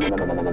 no, no, no.